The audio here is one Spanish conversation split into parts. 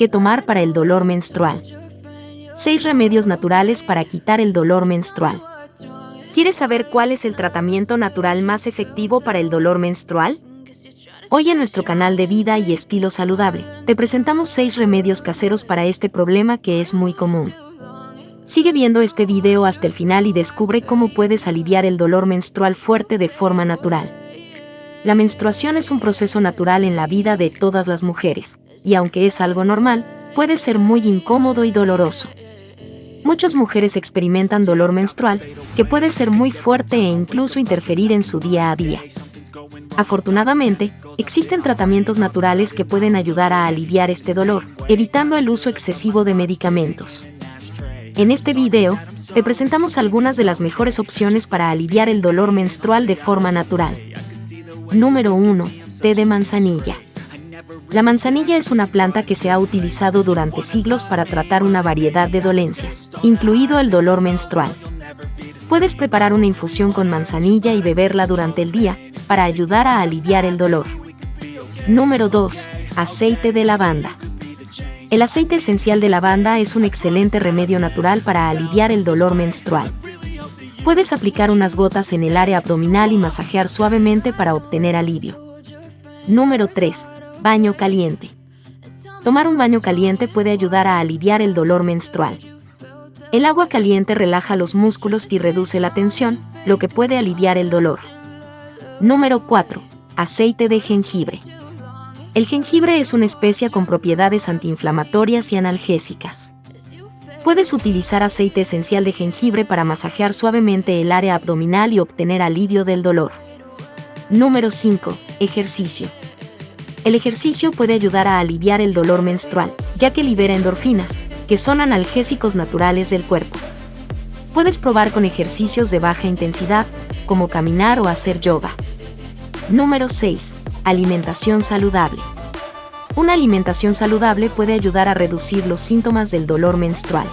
¿Qué tomar para el dolor menstrual? 6 remedios naturales para quitar el dolor menstrual. ¿Quieres saber cuál es el tratamiento natural más efectivo para el dolor menstrual? Hoy en nuestro canal de Vida y Estilo Saludable, te presentamos 6 remedios caseros para este problema que es muy común. Sigue viendo este video hasta el final y descubre cómo puedes aliviar el dolor menstrual fuerte de forma natural. La menstruación es un proceso natural en la vida de todas las mujeres, y aunque es algo normal, puede ser muy incómodo y doloroso. Muchas mujeres experimentan dolor menstrual, que puede ser muy fuerte e incluso interferir en su día a día. Afortunadamente, existen tratamientos naturales que pueden ayudar a aliviar este dolor, evitando el uso excesivo de medicamentos. En este video, te presentamos algunas de las mejores opciones para aliviar el dolor menstrual de forma natural. Número 1. Té de manzanilla. La manzanilla es una planta que se ha utilizado durante siglos para tratar una variedad de dolencias, incluido el dolor menstrual. Puedes preparar una infusión con manzanilla y beberla durante el día para ayudar a aliviar el dolor. Número 2. Aceite de lavanda. El aceite esencial de lavanda es un excelente remedio natural para aliviar el dolor menstrual. Puedes aplicar unas gotas en el área abdominal y masajear suavemente para obtener alivio. Número 3 Baño caliente. Tomar un baño caliente puede ayudar a aliviar el dolor menstrual. El agua caliente relaja los músculos y reduce la tensión, lo que puede aliviar el dolor. Número 4. Aceite de jengibre. El jengibre es una especia con propiedades antiinflamatorias y analgésicas. Puedes utilizar aceite esencial de jengibre para masajear suavemente el área abdominal y obtener alivio del dolor. Número 5. Ejercicio. El ejercicio puede ayudar a aliviar el dolor menstrual, ya que libera endorfinas, que son analgésicos naturales del cuerpo. Puedes probar con ejercicios de baja intensidad, como caminar o hacer yoga. Número 6. Alimentación saludable. Una alimentación saludable puede ayudar a reducir los síntomas del dolor menstrual.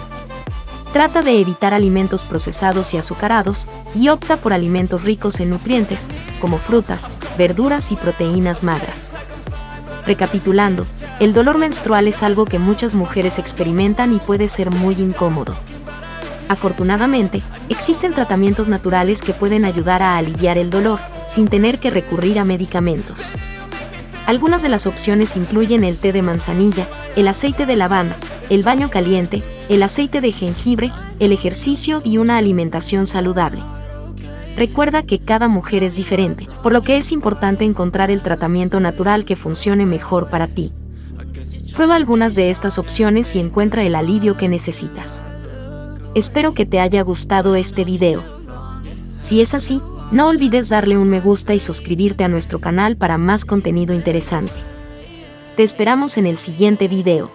Trata de evitar alimentos procesados y azucarados y opta por alimentos ricos en nutrientes, como frutas, verduras y proteínas magras. Recapitulando, el dolor menstrual es algo que muchas mujeres experimentan y puede ser muy incómodo. Afortunadamente, existen tratamientos naturales que pueden ayudar a aliviar el dolor, sin tener que recurrir a medicamentos. Algunas de las opciones incluyen el té de manzanilla, el aceite de lavanda, el baño caliente, el aceite de jengibre, el ejercicio y una alimentación saludable. Recuerda que cada mujer es diferente, por lo que es importante encontrar el tratamiento natural que funcione mejor para ti. Prueba algunas de estas opciones y encuentra el alivio que necesitas. Espero que te haya gustado este video. Si es así, no olvides darle un me gusta y suscribirte a nuestro canal para más contenido interesante. Te esperamos en el siguiente video.